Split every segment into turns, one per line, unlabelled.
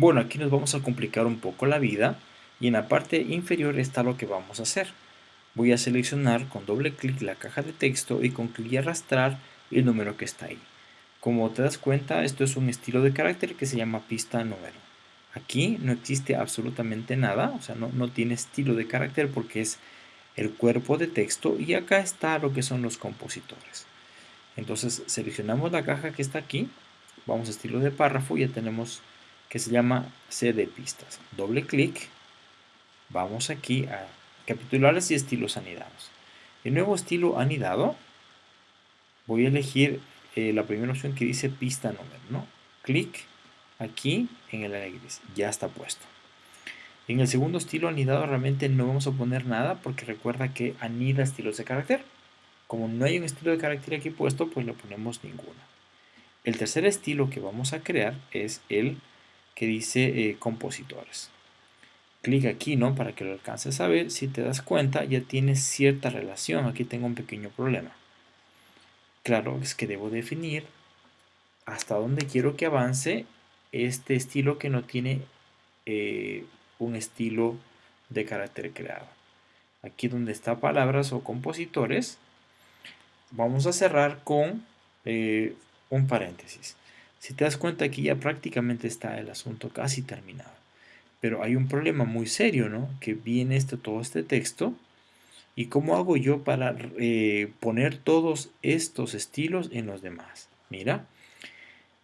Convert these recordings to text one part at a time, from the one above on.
Bueno, aquí nos vamos a complicar un poco la vida y en la parte inferior está lo que vamos a hacer. Voy a seleccionar con doble clic la caja de texto y con clic y arrastrar el número que está ahí. Como te das cuenta, esto es un estilo de carácter que se llama pista número. Aquí no existe absolutamente nada, o sea, no, no tiene estilo de carácter porque es el cuerpo de texto y acá está lo que son los compositores. Entonces seleccionamos la caja que está aquí, vamos a estilo de párrafo y ya tenemos que se llama C de pistas. Doble clic, vamos aquí a capitulares y estilos anidados. El nuevo estilo anidado, voy a elegir eh, la primera opción que dice pista número, ¿no? Clic aquí en el área gris, ya está puesto. En el segundo estilo anidado realmente no vamos a poner nada porque recuerda que anida estilos de carácter. Como no hay un estilo de carácter aquí puesto, pues le ponemos ninguno. El tercer estilo que vamos a crear es el que dice eh, compositores. Clic aquí, ¿no? Para que lo alcances a ver. Si te das cuenta, ya tiene cierta relación. Aquí tengo un pequeño problema. Claro, es que debo definir hasta dónde quiero que avance este estilo que no tiene eh, un estilo de carácter creado. Aquí donde está palabras o compositores, vamos a cerrar con eh, un paréntesis. Si te das cuenta aquí ya prácticamente está el asunto casi terminado. Pero hay un problema muy serio, ¿no? Que viene este, todo este texto. ¿Y cómo hago yo para eh, poner todos estos estilos en los demás? Mira,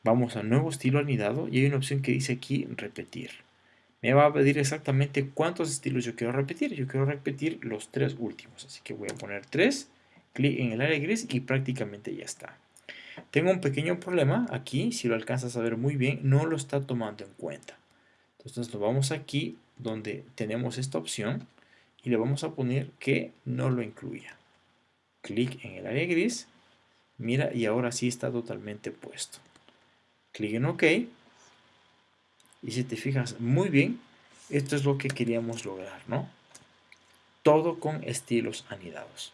vamos a nuevo estilo anidado y hay una opción que dice aquí repetir me va a pedir exactamente cuántos estilos yo quiero repetir. Yo quiero repetir los tres últimos, así que voy a poner 3, clic en el área gris y prácticamente ya está. Tengo un pequeño problema aquí, si lo alcanzas a ver muy bien, no lo está tomando en cuenta. Entonces lo vamos aquí donde tenemos esta opción y le vamos a poner que no lo incluya. Clic en el área gris, mira y ahora sí está totalmente puesto. Clic en OK y si te fijas muy bien, esto es lo que queríamos lograr, ¿no? Todo con estilos anidados.